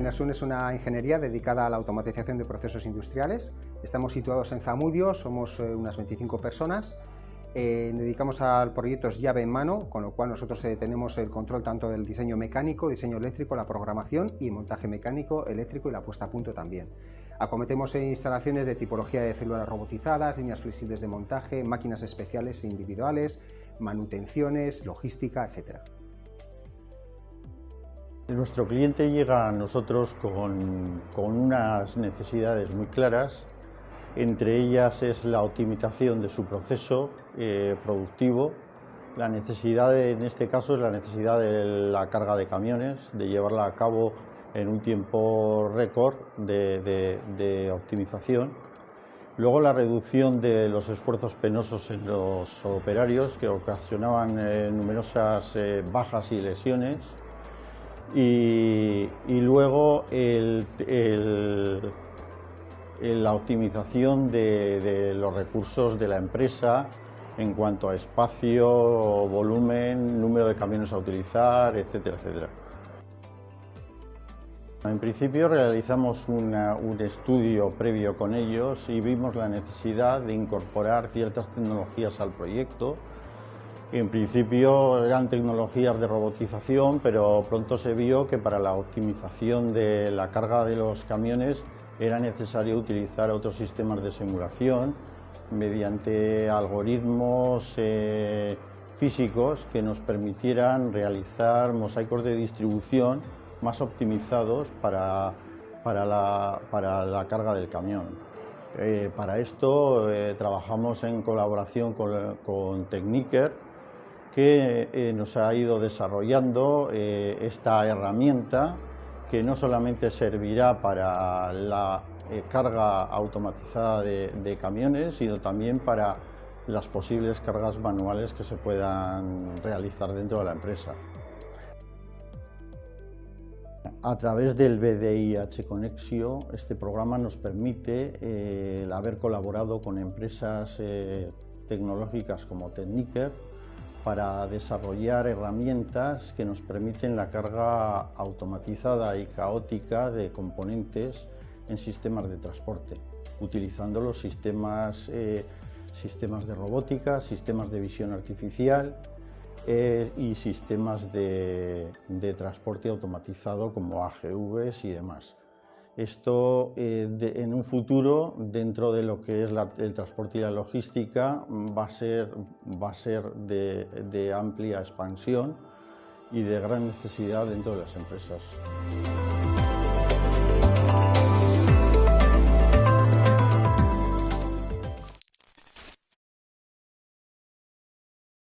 Finasun es una ingeniería dedicada a la automatización de procesos industriales. Estamos situados en Zamudio, somos eh, unas 25 personas. Eh, dedicamos a proyectos llave en mano, con lo cual nosotros eh, tenemos el control tanto del diseño mecánico, diseño eléctrico, la programación y montaje mecánico, eléctrico y la puesta a punto también. Acometemos instalaciones de tipología de células robotizadas, líneas flexibles de montaje, máquinas especiales e individuales, manutenciones, logística, etc. Nuestro cliente llega a nosotros con, unas necesidades muy claras, entre ellas es la optimización de su proceso eh, productivo, la necesidad, en este caso, es la necesidad de la carga de camiones, de llevarla a cabo en un tiempo récord de, optimización. Luego la reducción de los esfuerzos penosos en los operarios que ocasionaban eh, numerosas eh, bajas y lesiones y, luego la optimización de, los recursos de la empresa en cuanto a espacio, volumen, número de camiones a utilizar, etcétera, etcétera. En principio realizamos un estudio previo con ellos y vimos la necesidad de incorporar ciertas tecnologías al proyecto en principio eran tecnologías de robotización, pero pronto se vio que para la optimización de la carga de los camiones era necesario utilizar otros sistemas de simulación mediante algoritmos eh, físicos que nos permitieran realizar mosaicos de distribución más optimizados para, la, carga del camión. Eh, para esto eh, trabajamos en colaboración con, con Techniker, que eh, nos ha ido desarrollando eh, esta herramienta que no solamente servirá para la eh, carga automatizada de, camiones, sino también para las posibles cargas manuales que se puedan realizar dentro de la empresa. A través del BDIH Conexio, este programa nos permite haber colaborado con empresas tecnológicas como Techniker, para desarrollar herramientas que nos permiten la carga automatizada y caótica de componentes en sistemas de transporte, utilizando los sistemas, eh, sistemas de robótica, sistemas de visión artificial eh, y sistemas de, de transporte automatizado como AGVs y demás. Esto eh, en un futuro, dentro de lo que es el transporte y la logística, va a ser, va a ser de, de amplia expansión y de gran necesidad dentro de las empresas.